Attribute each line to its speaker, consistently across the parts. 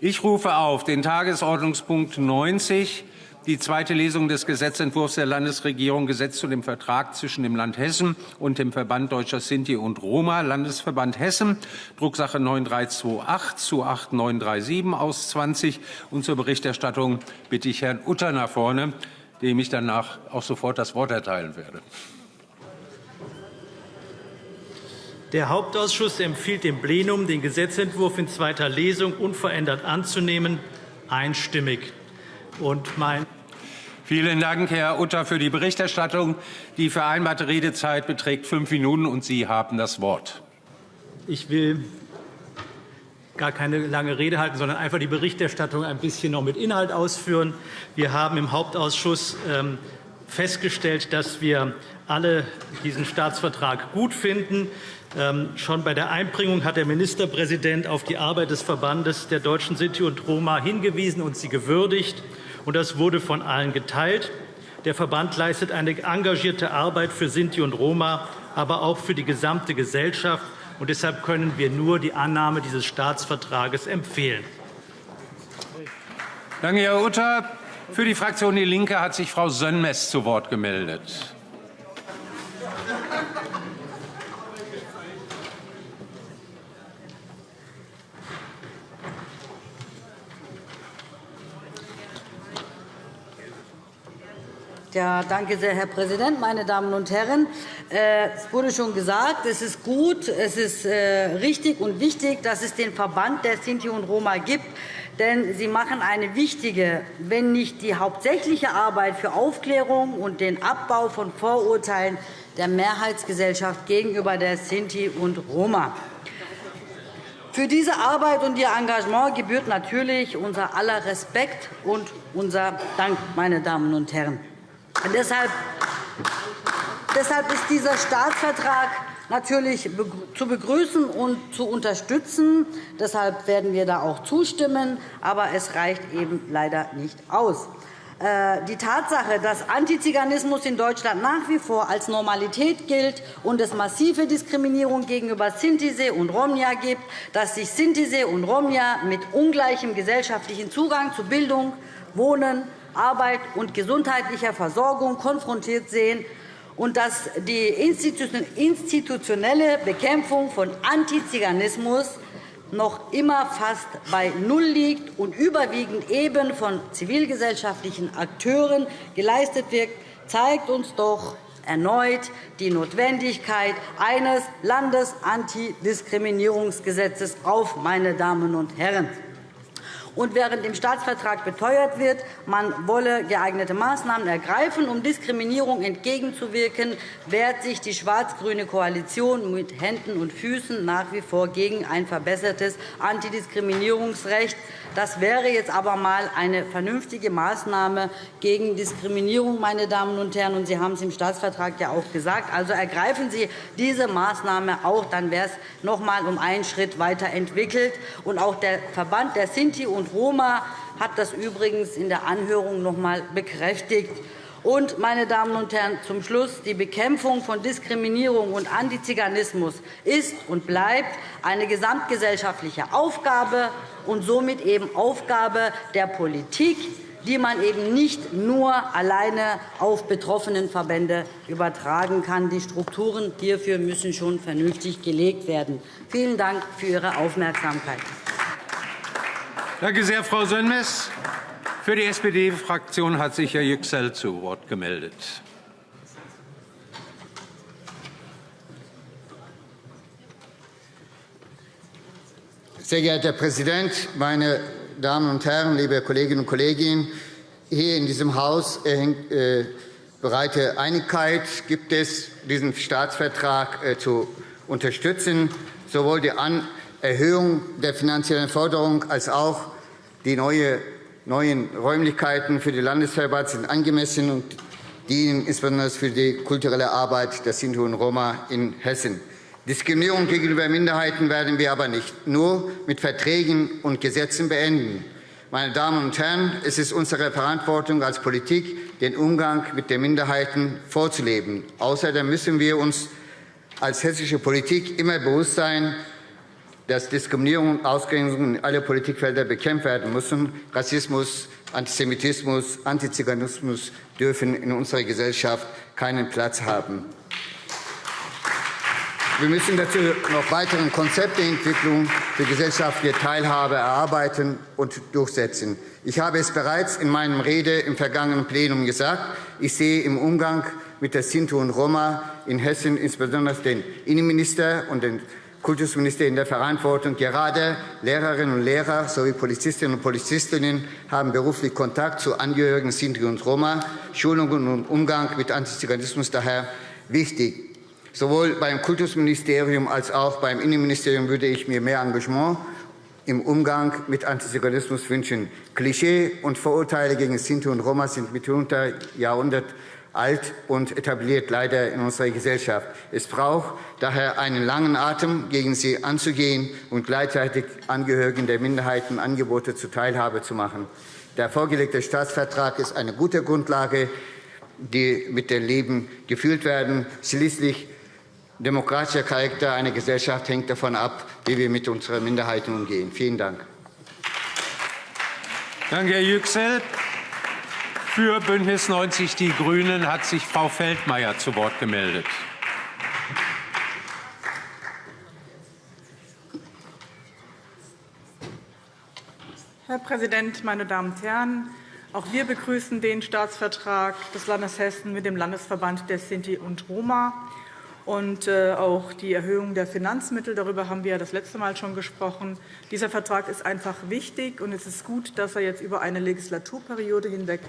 Speaker 1: Ich rufe auf den Tagesordnungspunkt 90, die zweite Lesung des Gesetzentwurfs der Landesregierung Gesetz zu dem Vertrag zwischen dem Land Hessen und dem Verband Deutscher Sinti und Roma, Landesverband Hessen, Drucksache 9328 zu 8937 aus 20. Und zur Berichterstattung bitte ich Herrn Utter nach vorne, dem ich danach auch sofort das Wort erteilen werde.
Speaker 2: Der Hauptausschuss empfiehlt dem Plenum, den Gesetzentwurf in zweiter Lesung unverändert anzunehmen, einstimmig. Und mein
Speaker 1: Vielen Dank, Herr Utter, für die Berichterstattung. Die vereinbarte Redezeit beträgt fünf Minuten, und Sie haben das Wort.
Speaker 2: Ich will gar keine lange Rede halten, sondern einfach die Berichterstattung ein bisschen noch mit Inhalt ausführen. Wir haben im Hauptausschuss ähm, festgestellt, dass wir alle diesen Staatsvertrag gut finden. Ähm, schon bei der Einbringung hat der Ministerpräsident auf die Arbeit des Verbandes der deutschen Sinti und Roma hingewiesen und sie gewürdigt. Und das wurde von allen geteilt. Der Verband leistet eine engagierte Arbeit für Sinti und Roma, aber auch für die gesamte Gesellschaft. Und deshalb können wir nur die Annahme dieses Staatsvertrages empfehlen.
Speaker 1: Danke, Herr Utter. Für die Fraktion DIE LINKE hat sich Frau Sönmez zu Wort gemeldet.
Speaker 3: Ja, danke sehr, Herr Präsident, meine Damen und Herren! Äh, es wurde schon gesagt, es ist gut, es ist äh, richtig und wichtig, dass es den Verband der Sinti und Roma gibt. Denn sie machen eine wichtige, wenn nicht die hauptsächliche Arbeit für Aufklärung und den Abbau von Vorurteilen der Mehrheitsgesellschaft gegenüber der Sinti und Roma. Für diese Arbeit und ihr Engagement gebührt natürlich unser aller Respekt und unser Dank, meine Damen und Herren. Deshalb, deshalb ist dieser Staatsvertrag natürlich zu begrüßen und zu unterstützen. Deshalb werden wir da auch zustimmen. Aber es reicht eben leider nicht aus. Äh, die Tatsache, dass Antiziganismus in Deutschland nach wie vor als Normalität gilt und es massive Diskriminierung gegenüber Sintise und Romja gibt, dass sich Sintise und Romja mit ungleichem gesellschaftlichen Zugang zu Bildung, Wohnen, Arbeit und gesundheitlicher Versorgung konfrontiert sehen und dass die institutionelle Bekämpfung von Antiziganismus noch immer fast bei Null liegt und überwiegend eben von zivilgesellschaftlichen Akteuren geleistet wird, zeigt uns doch erneut die Notwendigkeit eines Landesantidiskriminierungsgesetzes auf, meine Damen und Herren. Und während im Staatsvertrag beteuert wird, man wolle geeignete Maßnahmen ergreifen, um Diskriminierung entgegenzuwirken, wehrt sich die schwarz-grüne Koalition mit Händen und Füßen nach wie vor gegen ein verbessertes Antidiskriminierungsrecht. Das wäre jetzt aber einmal eine vernünftige Maßnahme gegen Diskriminierung, meine Damen und Herren. Und Sie haben es im Staatsvertrag ja auch gesagt. Also ergreifen Sie diese Maßnahme auch, dann wäre es noch einmal um einen Schritt weiterentwickelt. Und auch der Verband der Sinti und Roma hat das übrigens in der Anhörung noch einmal bekräftigt. Und, meine Damen und Herren, zum Schluss. Die Bekämpfung von Diskriminierung und Antiziganismus ist und bleibt eine gesamtgesellschaftliche Aufgabe und somit eben Aufgabe der Politik, die man eben nicht nur alleine auf betroffenen Verbände übertragen kann. Die Strukturen hierfür müssen schon vernünftig gelegt werden. Vielen Dank für Ihre Aufmerksamkeit.
Speaker 1: Danke sehr, Frau Sönmez. Für die SPD-Fraktion hat sich Herr Yüksel zu Wort gemeldet.
Speaker 4: Sehr geehrter Herr Präsident, meine Damen und Herren, liebe Kolleginnen und Kollegen! Hier in diesem Haus äh, breite Einigkeit gibt es, diesen Staatsvertrag äh, zu unterstützen, sowohl die Erhöhung der finanziellen Förderung als auch die neue neuen Räumlichkeiten für die Landesverband sind angemessen und dienen insbesondere für die kulturelle Arbeit der Sinti und Roma in Hessen. Diskriminierung gegenüber Minderheiten werden wir aber nicht nur mit Verträgen und Gesetzen beenden. Meine Damen und Herren, es ist unsere Verantwortung als Politik, den Umgang mit den Minderheiten vorzuleben. Außerdem müssen wir uns als hessische Politik immer bewusst sein, dass Diskriminierung und Ausgrenzung in alle Politikfelder bekämpft werden müssen. Rassismus, Antisemitismus, Antiziganismus dürfen in unserer Gesellschaft keinen Platz haben. Wir müssen dazu noch weitere Konzepte Entwicklung für gesellschaftliche Teilhabe erarbeiten und durchsetzen. Ich habe es bereits in meiner Rede im vergangenen Plenum gesagt. Ich sehe im Umgang mit der Sinti und Roma in Hessen insbesondere den Innenminister und den Kultusminister in der Verantwortung. Gerade Lehrerinnen und Lehrer sowie Polizistinnen und Polizistinnen haben beruflich Kontakt zu Angehörigen Sinti und Roma. Schulungen und Umgang mit Antiziganismus daher wichtig. Sowohl beim Kultusministerium als auch beim Innenministerium würde ich mir mehr Engagement im Umgang mit Antiziganismus wünschen. Klischee und Vorurteile gegen Sinti und Roma sind mitunter Jahrhundert alt und etabliert leider in unserer Gesellschaft. Es braucht daher einen langen Atem, gegen sie anzugehen und gleichzeitig Angehörigen der Minderheiten Angebote zur Teilhabe zu machen. Der vorgelegte Staatsvertrag ist eine gute Grundlage, die mit dem Leben gefühlt werden. Schließlich Demokratischer Charakter einer Gesellschaft hängt davon ab, wie wir mit unseren Minderheiten umgehen. Vielen Dank.
Speaker 1: Danke, Herr Yüksel. Für Bündnis 90 Die Grünen hat sich Frau Feldmayer zu Wort gemeldet.
Speaker 5: Herr Präsident, meine Damen und Herren! Auch wir begrüßen den Staatsvertrag des Landes Hessen mit dem Landesverband der Sinti und Roma und äh, auch die Erhöhung der Finanzmittel. Darüber haben wir das letzte Mal schon gesprochen. Dieser Vertrag ist einfach wichtig, und es ist gut, dass er jetzt über eine Legislaturperiode hinweg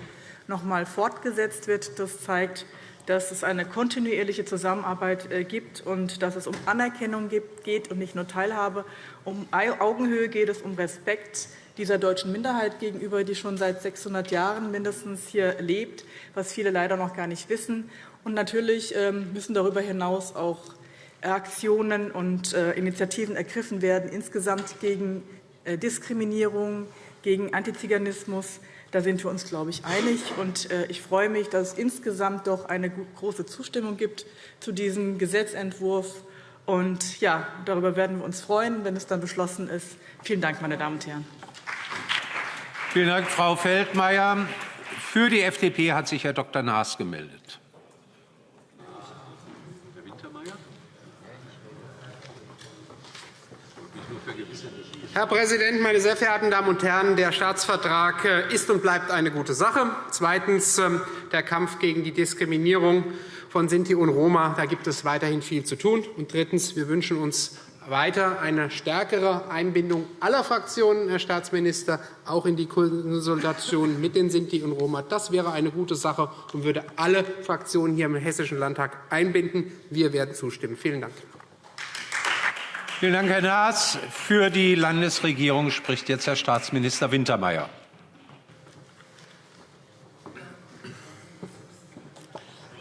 Speaker 5: noch einmal fortgesetzt wird. Das zeigt, dass es eine kontinuierliche Zusammenarbeit äh, gibt und dass es um Anerkennung geht und nicht nur Teilhabe. Um Augenhöhe geht es, um Respekt dieser deutschen Minderheit gegenüber, die schon seit 600 Jahren mindestens hier lebt, was viele leider noch gar nicht wissen. Und natürlich ähm, müssen darüber hinaus auch Aktionen und äh, Initiativen ergriffen werden, insgesamt gegen äh, Diskriminierung, gegen Antiziganismus. Da sind wir uns, glaube ich, einig. Und äh, ich freue mich, dass es insgesamt doch eine große Zustimmung gibt zu diesem Gesetzentwurf. Und ja, darüber werden wir uns freuen, wenn es dann beschlossen ist. Vielen Dank, meine Damen und Herren.
Speaker 1: Vielen Dank, Frau Feldmayer. Für die FDP hat sich Herr Dr. Naas gemeldet.
Speaker 6: Herr Präsident, meine sehr verehrten Damen und Herren! Der Staatsvertrag äh, ist und bleibt eine gute Sache. Zweitens. Ähm, der Kampf gegen die Diskriminierung von Sinti und Roma. Da gibt es weiterhin viel zu tun. Und drittens. Wir wünschen uns weiter eine stärkere Einbindung aller Fraktionen, Herr Staatsminister, auch in die Konsultation mit den Sinti und Roma. Das wäre eine gute Sache und würde alle Fraktionen hier im Hessischen Landtag einbinden. Wir werden zustimmen. Vielen Dank.
Speaker 1: Vielen Dank, Herr Naas. Für die Landesregierung spricht jetzt Herr Staatsminister Wintermeyer.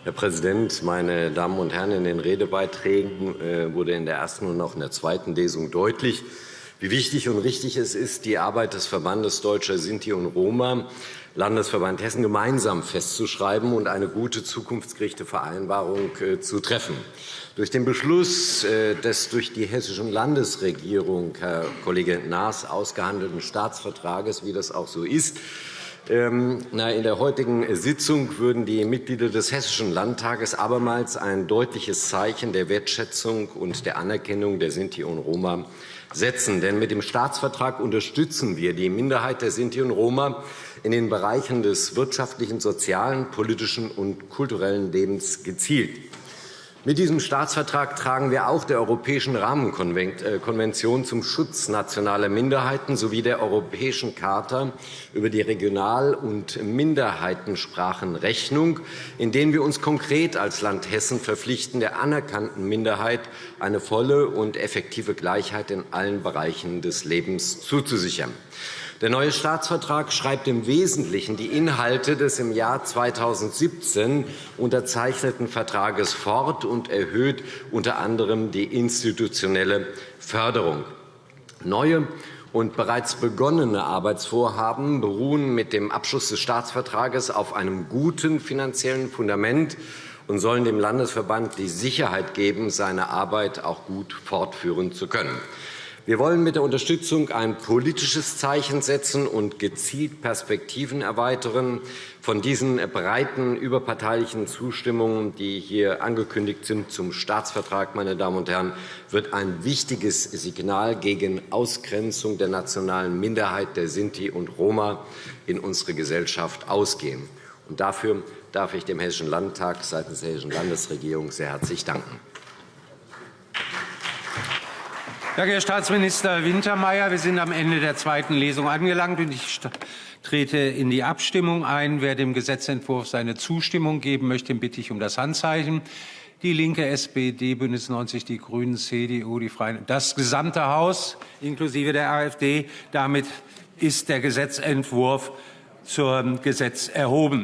Speaker 7: Herr Präsident, meine Damen und Herren! In den Redebeiträgen äh, wurde in der ersten und auch in der zweiten Lesung deutlich, wie wichtig und richtig es ist, die Arbeit des Verbandes Deutscher Sinti und Roma Landesverband Hessen gemeinsam festzuschreiben und eine gute zukunftsgerichtete Vereinbarung äh, zu treffen. Durch den Beschluss äh, des durch die hessische Landesregierung, Herr Kollege Naas, ausgehandelten Staatsvertrages, wie das auch so ist, ähm, in der heutigen Sitzung würden die Mitglieder des Hessischen Landtages abermals ein deutliches Zeichen der Wertschätzung und der Anerkennung der Sinti und Roma setzen. Denn mit dem Staatsvertrag unterstützen wir die Minderheit der Sinti und Roma in den Bereichen des wirtschaftlichen, sozialen, politischen und kulturellen Lebens gezielt. Mit diesem Staatsvertrag tragen wir auch der Europäischen Rahmenkonvention zum Schutz nationaler Minderheiten sowie der Europäischen Charta über die Regional- und Minderheitensprachen Rechnung, in denen wir uns konkret als Land Hessen verpflichten, der anerkannten Minderheit eine volle und effektive Gleichheit in allen Bereichen des Lebens zuzusichern. Der neue Staatsvertrag schreibt im Wesentlichen die Inhalte des im Jahr 2017 unterzeichneten Vertrages fort und erhöht unter anderem die institutionelle Förderung. Neue und bereits begonnene Arbeitsvorhaben beruhen mit dem Abschluss des Staatsvertrages auf einem guten finanziellen Fundament und sollen dem Landesverband die Sicherheit geben, seine Arbeit auch gut fortführen zu können. Wir wollen mit der Unterstützung ein politisches Zeichen setzen und gezielt Perspektiven erweitern. Von diesen breiten überparteilichen Zustimmungen, die hier angekündigt sind zum Staatsvertrag, meine Damen und Herren, wird ein wichtiges Signal gegen Ausgrenzung der nationalen Minderheit der Sinti und Roma in unsere Gesellschaft ausgehen. Und dafür darf ich dem Hessischen Landtag seitens der Hessischen Landesregierung sehr herzlich danken.
Speaker 1: Danke, Herr Staatsminister Wintermeyer. Wir sind am Ende der zweiten Lesung angelangt. und Ich trete in die Abstimmung ein. Wer dem Gesetzentwurf seine Zustimmung geben möchte, bitte ich um das Handzeichen. Die Linke, SPD, Bündnis 90, die Grünen, CDU, die Freien, das gesamte Haus inklusive der AfD. Damit ist der Gesetzentwurf zum Gesetz erhoben.